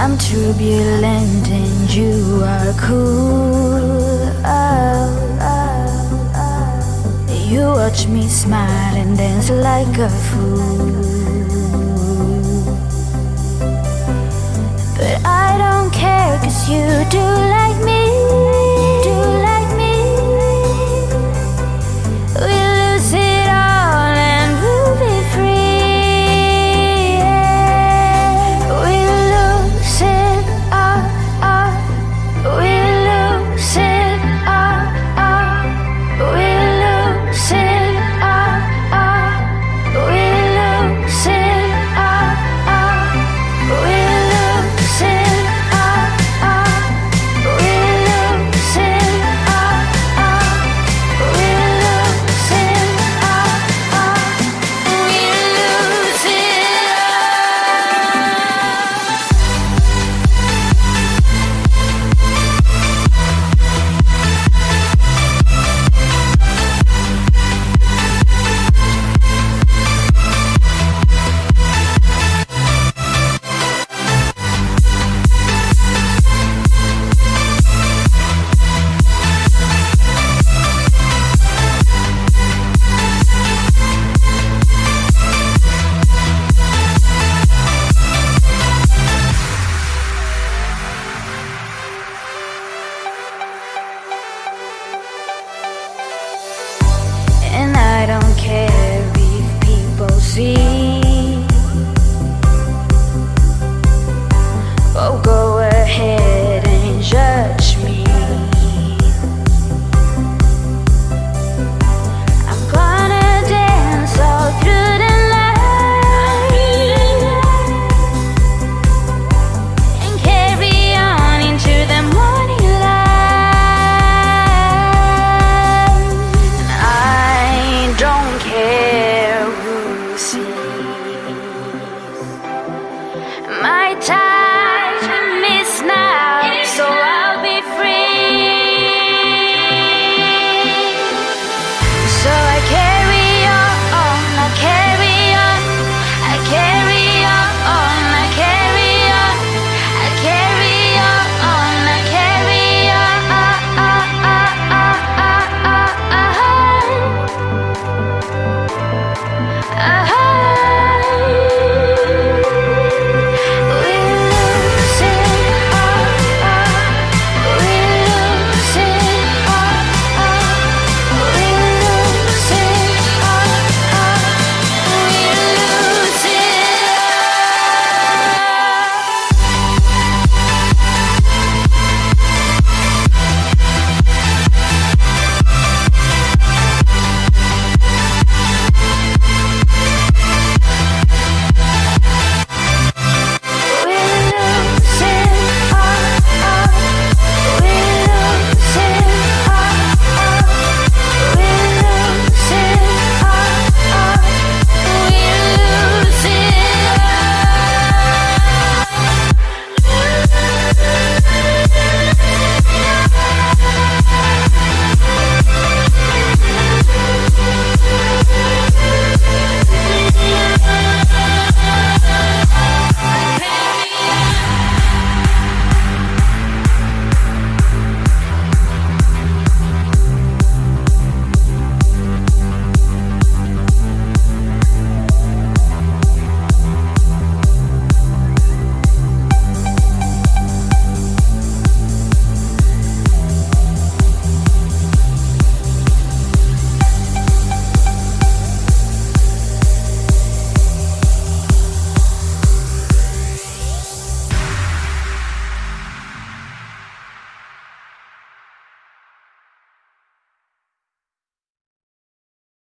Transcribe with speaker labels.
Speaker 1: I'm turbulent and you are cool. Oh, oh, oh. You watch me smile and dance like a fool. But I don't care cause you do